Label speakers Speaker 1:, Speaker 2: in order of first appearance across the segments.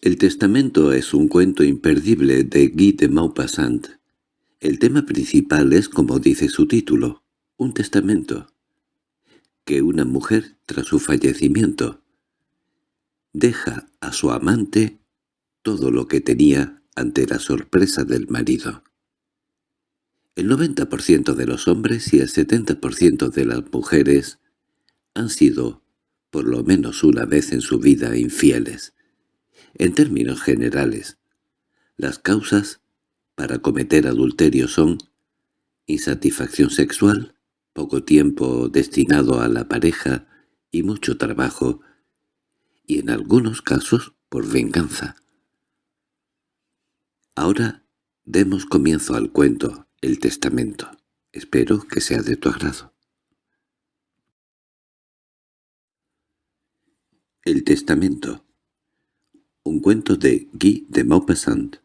Speaker 1: El testamento es un cuento imperdible de Guy de Maupassant. El tema principal es, como dice su título, un testamento. Que una mujer, tras su fallecimiento, deja a su amante todo lo que tenía ante la sorpresa del marido. El 90% de los hombres y el 70% de las mujeres han sido, por lo menos una vez en su vida, infieles. En términos generales, las causas para cometer adulterio son insatisfacción sexual, poco tiempo destinado a la pareja y mucho trabajo, y en algunos casos por venganza. Ahora demos comienzo al cuento, el testamento. Espero que sea de tu agrado. El testamento un cuento de Guy de Maupassant.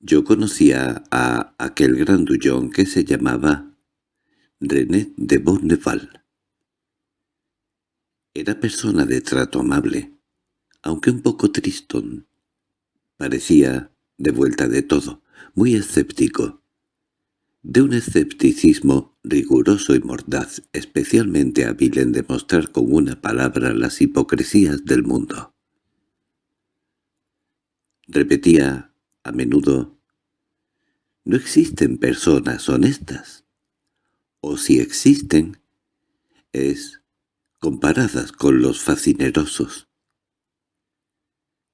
Speaker 1: Yo conocía a aquel grandullón que se llamaba René de Bourneval. Era persona de trato amable, aunque un poco tristón. Parecía de vuelta de todo, muy escéptico, de un escepticismo riguroso y mordaz, especialmente hábil en demostrar con una palabra las hipocresías del mundo. Repetía a menudo, «No existen personas honestas, o si existen, es comparadas con los fascinerosos».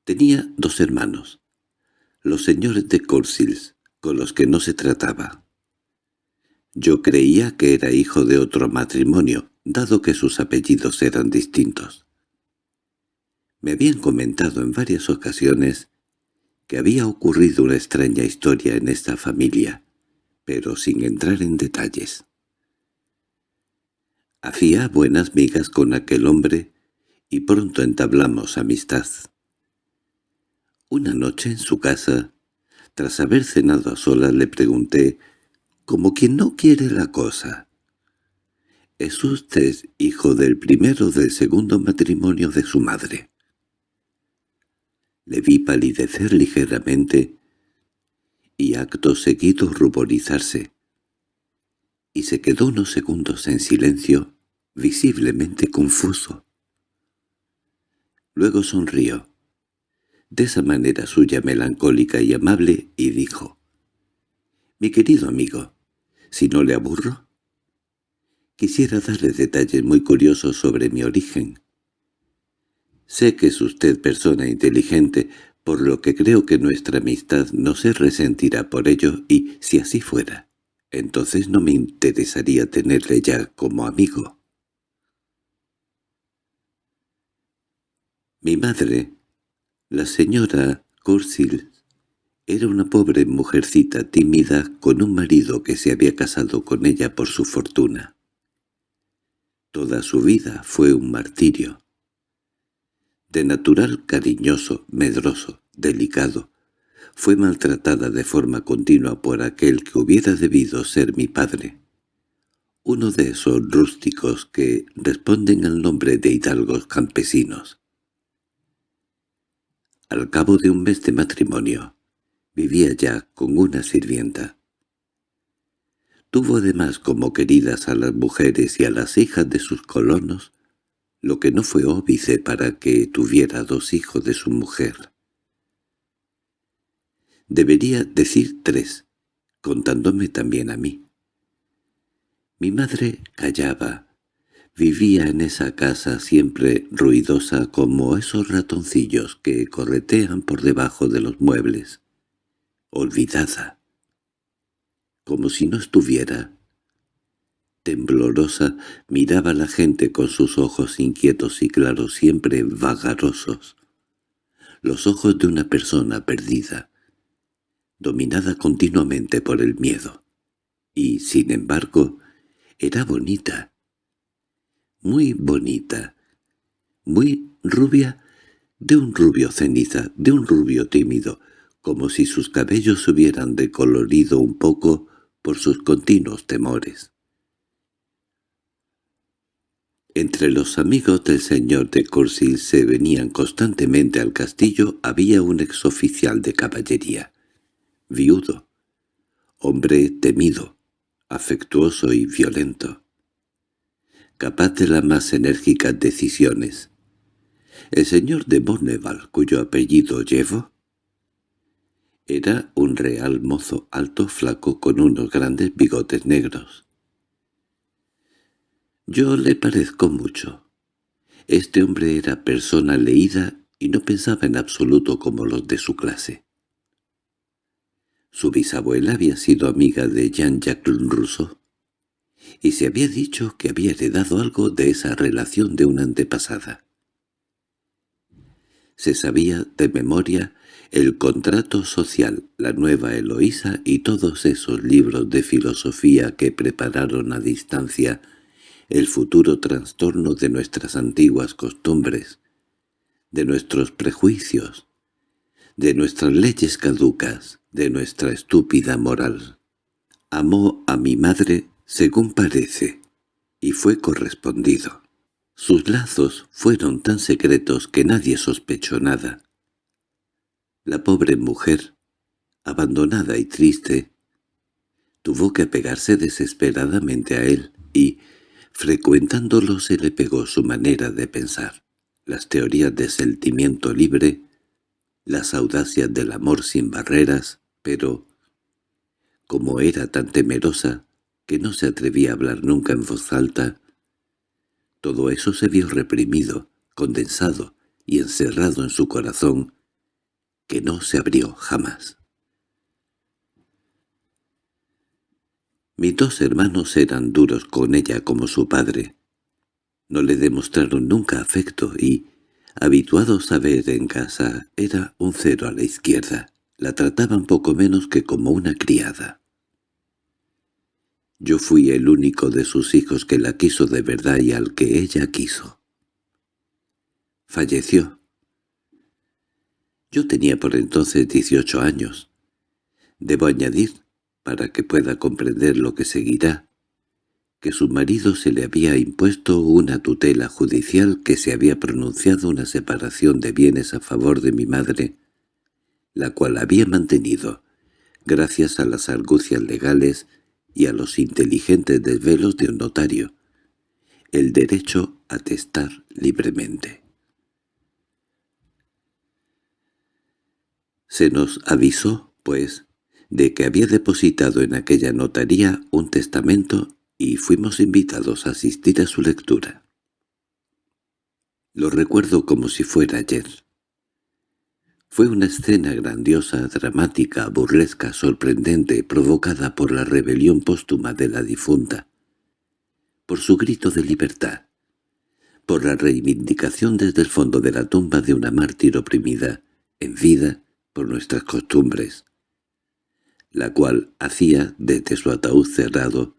Speaker 1: Tenía dos hermanos, los señores de Corsils, con los que no se trataba. Yo creía que era hijo de otro matrimonio, dado que sus apellidos eran distintos. Me habían comentado en varias ocasiones que había ocurrido una extraña historia en esta familia, pero sin entrar en detalles. Hacía buenas migas con aquel hombre y pronto entablamos amistad. Una noche en su casa, tras haber cenado a solas, le pregunté como quien no quiere la cosa. ¿Es usted hijo del primero del segundo matrimonio de su madre? Le vi palidecer ligeramente y acto seguido ruborizarse, y se quedó unos segundos en silencio, visiblemente confuso. Luego sonrió, de esa manera suya melancólica y amable, y dijo, «Mi querido amigo, si no le aburro. Quisiera darle detalles muy curiosos sobre mi origen. Sé que es usted persona inteligente, por lo que creo que nuestra amistad no se resentirá por ello y, si así fuera, entonces no me interesaría tenerle ya como amigo. Mi madre, la señora Cursil, era una pobre mujercita tímida con un marido que se había casado con ella por su fortuna. Toda su vida fue un martirio. De natural cariñoso, medroso, delicado, fue maltratada de forma continua por aquel que hubiera debido ser mi padre. Uno de esos rústicos que responden al nombre de hidalgos campesinos. Al cabo de un mes de matrimonio, Vivía ya con una sirvienta. Tuvo además como queridas a las mujeres y a las hijas de sus colonos, lo que no fue óbice para que tuviera dos hijos de su mujer. Debería decir tres, contándome también a mí. Mi madre callaba, vivía en esa casa siempre ruidosa como esos ratoncillos que corretean por debajo de los muebles olvidada, como si no estuviera. Temblorosa miraba a la gente con sus ojos inquietos y claros, siempre vagarosos. Los ojos de una persona perdida, dominada continuamente por el miedo. Y, sin embargo, era bonita, muy bonita, muy rubia, de un rubio ceniza, de un rubio tímido, como si sus cabellos hubieran decolorido un poco por sus continuos temores. Entre los amigos del señor de Courcils se venían constantemente al castillo había un exoficial de caballería, viudo, hombre temido, afectuoso y violento, capaz de las más enérgicas decisiones. El señor de Borneval, cuyo apellido llevo, era un real mozo alto flaco con unos grandes bigotes negros. Yo le parezco mucho. Este hombre era persona leída y no pensaba en absoluto como los de su clase. Su bisabuela había sido amiga de Jean-Jacques Rousseau, y se había dicho que había heredado algo de esa relación de una antepasada. Se sabía de memoria el contrato social, la nueva Eloísa y todos esos libros de filosofía que prepararon a distancia el futuro trastorno de nuestras antiguas costumbres, de nuestros prejuicios, de nuestras leyes caducas, de nuestra estúpida moral. Amó a mi madre, según parece, y fue correspondido. Sus lazos fueron tan secretos que nadie sospechó nada. La pobre mujer, abandonada y triste, tuvo que pegarse desesperadamente a él y, frecuentándolo, se le pegó su manera de pensar, las teorías de sentimiento libre, las audacias del amor sin barreras, pero, como era tan temerosa que no se atrevía a hablar nunca en voz alta, todo eso se vio reprimido, condensado y encerrado en su corazón, que no se abrió jamás. Mis dos hermanos eran duros con ella como su padre. No le demostraron nunca afecto y, habituados a ver en casa, era un cero a la izquierda. La trataban poco menos que como una criada. Yo fui el único de sus hijos que la quiso de verdad y al que ella quiso. Falleció. Yo tenía por entonces dieciocho años. Debo añadir, para que pueda comprender lo que seguirá, que su marido se le había impuesto una tutela judicial que se había pronunciado una separación de bienes a favor de mi madre, la cual había mantenido, gracias a las argucias legales y a los inteligentes desvelos de un notario, el derecho a testar libremente. Se nos avisó, pues, de que había depositado en aquella notaría un testamento y fuimos invitados a asistir a su lectura. Lo recuerdo como si fuera ayer. Fue una escena grandiosa, dramática, burlesca, sorprendente, provocada por la rebelión póstuma de la difunta, por su grito de libertad, por la reivindicación desde el fondo de la tumba de una mártir oprimida, en vida, nuestras costumbres, la cual hacía, desde su ataúd cerrado,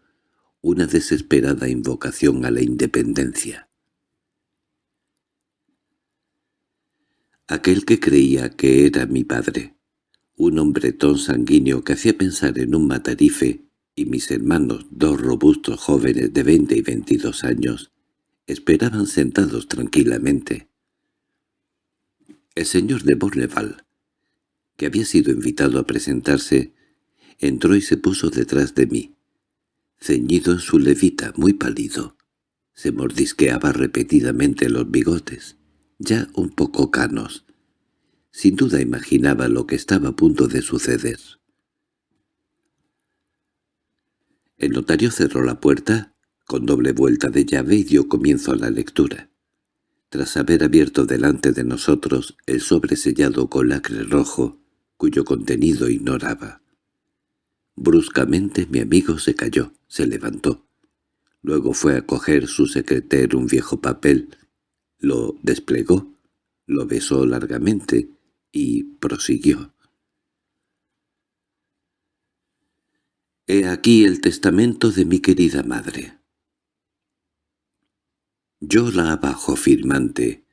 Speaker 1: una desesperada invocación a la independencia. Aquel que creía que era mi padre, un hombretón sanguíneo que hacía pensar en un matarife, y mis hermanos, dos robustos jóvenes de veinte y veintidós años, esperaban sentados tranquilamente. El señor de Borneval, que había sido invitado a presentarse, entró y se puso detrás de mí ceñido en su levita, muy pálido. Se mordisqueaba repetidamente los bigotes, ya un poco canos. Sin duda imaginaba lo que estaba a punto de suceder. El notario cerró la puerta con doble vuelta de llave y dio comienzo a la lectura. Tras haber abierto delante de nosotros el sobre sellado con lacre rojo, cuyo contenido ignoraba. Bruscamente mi amigo se cayó, se levantó. Luego fue a coger su secreter un viejo papel, lo desplegó, lo besó largamente y prosiguió. «He aquí el testamento de mi querida madre. Yo la abajo firmante,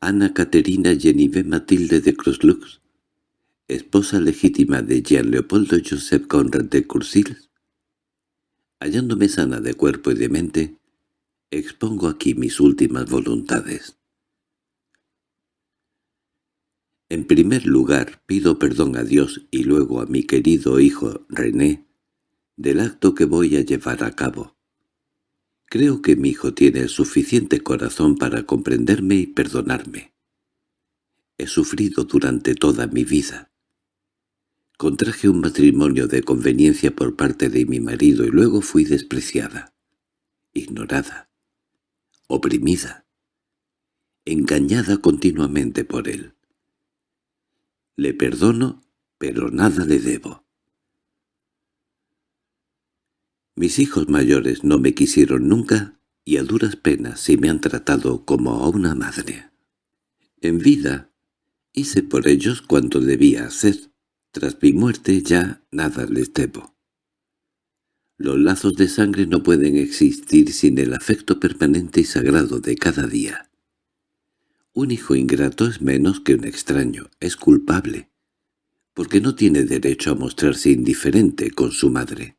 Speaker 1: Ana Caterina Genive Matilde de Croslux, esposa legítima de Jean Leopoldo Joseph Conrad de Cursil, hallándome sana de cuerpo y de mente, Expongo aquí mis últimas voluntades. En primer lugar, pido perdón a Dios y luego a mi querido hijo René del acto que voy a llevar a cabo. Creo que mi hijo tiene el suficiente corazón para comprenderme y perdonarme. He sufrido durante toda mi vida. Contraje un matrimonio de conveniencia por parte de mi marido y luego fui despreciada, ignorada, oprimida, engañada continuamente por él. Le perdono, pero nada le debo. Mis hijos mayores no me quisieron nunca y a duras penas sí me han tratado como a una madre. En vida hice por ellos cuanto debía hacer. Tras mi muerte ya nada les debo. Los lazos de sangre no pueden existir sin el afecto permanente y sagrado de cada día. Un hijo ingrato es menos que un extraño, es culpable, porque no tiene derecho a mostrarse indiferente con su madre.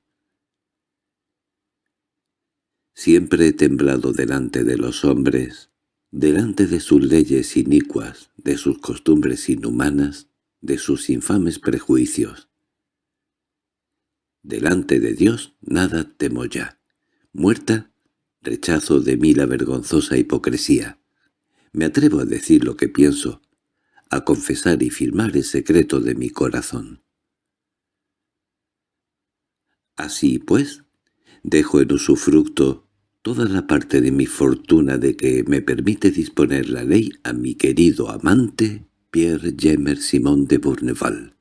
Speaker 1: Siempre he temblado delante de los hombres, delante de sus leyes inicuas, de sus costumbres inhumanas, de sus infames prejuicios. Delante de Dios nada temo ya. Muerta, rechazo de mí la vergonzosa hipocresía. Me atrevo a decir lo que pienso, a confesar y firmar el secreto de mi corazón. Así pues, dejo en usufructo toda la parte de mi fortuna de que me permite disponer la ley a mi querido amante Pierre Jemer Simón de Bourneval,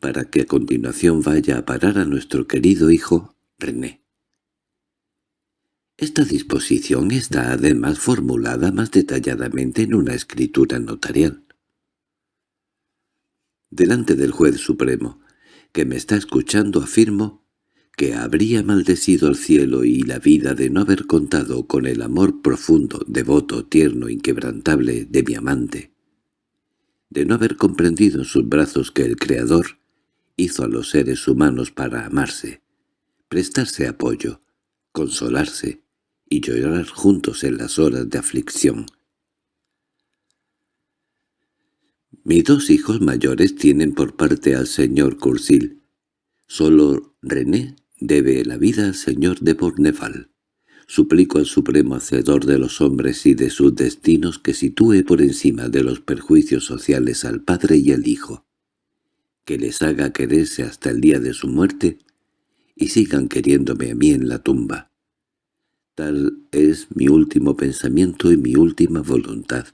Speaker 1: para que a continuación vaya a parar a nuestro querido hijo René. Esta disposición está además formulada más detalladamente en una escritura notarial. Delante del juez supremo, que me está escuchando, afirmo que habría maldecido el cielo y la vida de no haber contado con el amor profundo, devoto, tierno, inquebrantable de mi amante, de no haber comprendido en sus brazos que el Creador hizo a los seres humanos para amarse, prestarse apoyo, consolarse, y llorar juntos en las horas de aflicción. Mis dos hijos mayores tienen por parte al señor Cursil. Solo René debe la vida al señor de Bourneval. Suplico al supremo hacedor de los hombres y de sus destinos que sitúe por encima de los perjuicios sociales al padre y al hijo, que les haga quererse hasta el día de su muerte y sigan queriéndome a mí en la tumba. Tal es mi último pensamiento y mi última voluntad.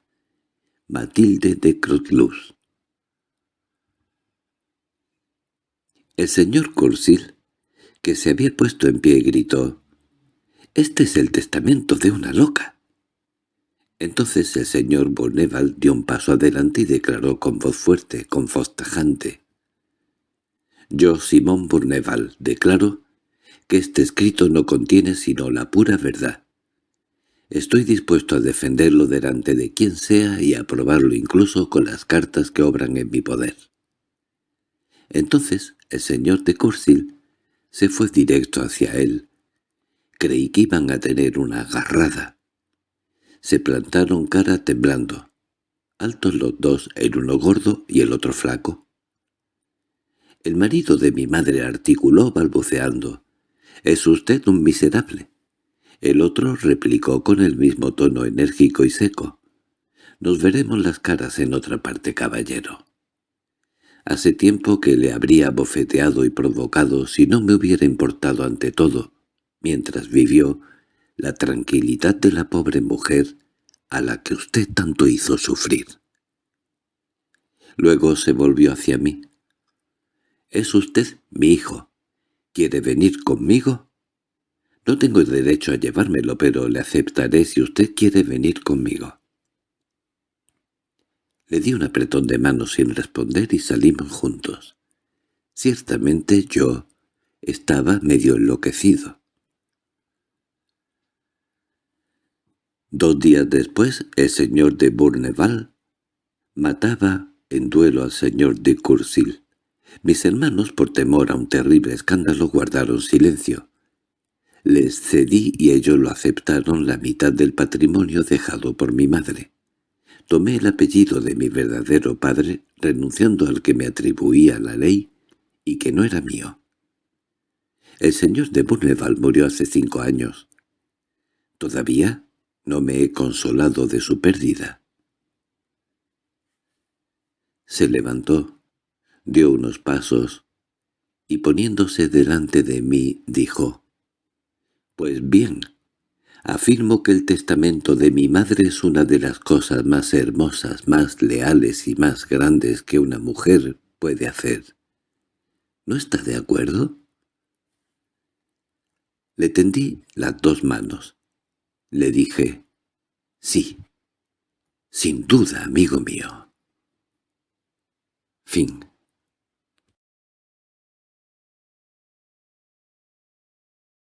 Speaker 1: Matilde de Crotluz El señor Cursil, que se había puesto en pie, gritó, «¡Este es el testamento de una loca!» Entonces el señor Boneval dio un paso adelante y declaró con voz fuerte, con voz tajante, «Yo, Simón Bourneval, declaro que este escrito no contiene sino la pura verdad. Estoy dispuesto a defenderlo delante de quien sea y a aprobarlo incluso con las cartas que obran en mi poder. Entonces el señor de Cursil se fue directo hacia él. Creí que iban a tener una agarrada. Se plantaron cara temblando, altos los dos, el uno gordo y el otro flaco. El marido de mi madre articuló balbuceando. «Es usted un miserable». El otro replicó con el mismo tono enérgico y seco. «Nos veremos las caras en otra parte, caballero». Hace tiempo que le habría bofeteado y provocado si no me hubiera importado ante todo, mientras vivió, la tranquilidad de la pobre mujer a la que usted tanto hizo sufrir. Luego se volvió hacia mí. «Es usted mi hijo. ¿Quiere venir conmigo? No tengo derecho a llevármelo, pero le aceptaré si usted quiere venir conmigo. Le di un apretón de mano sin responder y salimos juntos. Ciertamente yo estaba medio enloquecido. Dos días después el señor de Bourneval mataba en duelo al señor de Cursil. Mis hermanos, por temor a un terrible escándalo, guardaron silencio. Les cedí y ellos lo aceptaron la mitad del patrimonio dejado por mi madre. Tomé el apellido de mi verdadero padre, renunciando al que me atribuía la ley y que no era mío. El señor de Bourneval murió hace cinco años. Todavía no me he consolado de su pérdida. Se levantó, dio unos pasos, y poniéndose delante de mí dijo, «Pues bien, afirmo que el testamento de mi madre es una de las cosas más hermosas, más leales y más grandes que una mujer puede hacer. ¿No está de acuerdo?» Le tendí las dos manos. Le dije, «Sí, sin duda, amigo mío». Fin